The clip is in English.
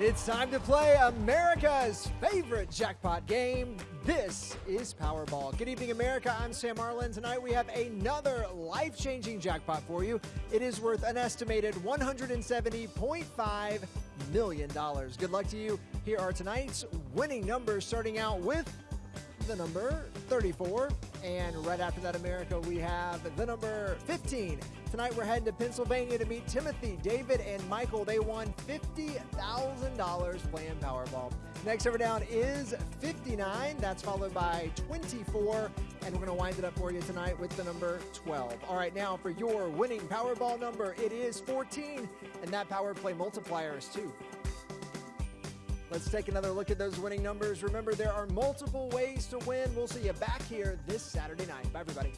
It's time to play America's favorite jackpot game. This is Powerball. Good evening, America. I'm Sam Arlen. Tonight we have another life changing jackpot for you. It is worth an estimated $170.5 million. Good luck to you. Here are tonight's winning numbers, starting out with the number 34. And right after that, America, we have the number 15. Tonight, we're heading to Pennsylvania to meet Timothy, David, and Michael. They won $50,000 playing Powerball. Next over down is 59. That's followed by 24. And we're going to wind it up for you tonight with the number 12. All right, now for your winning Powerball number, it is 14. And that power play multiplier is 2. Let's take another look at those winning numbers. Remember, there are multiple ways to win. We'll see you back here this Saturday night. Bye, everybody.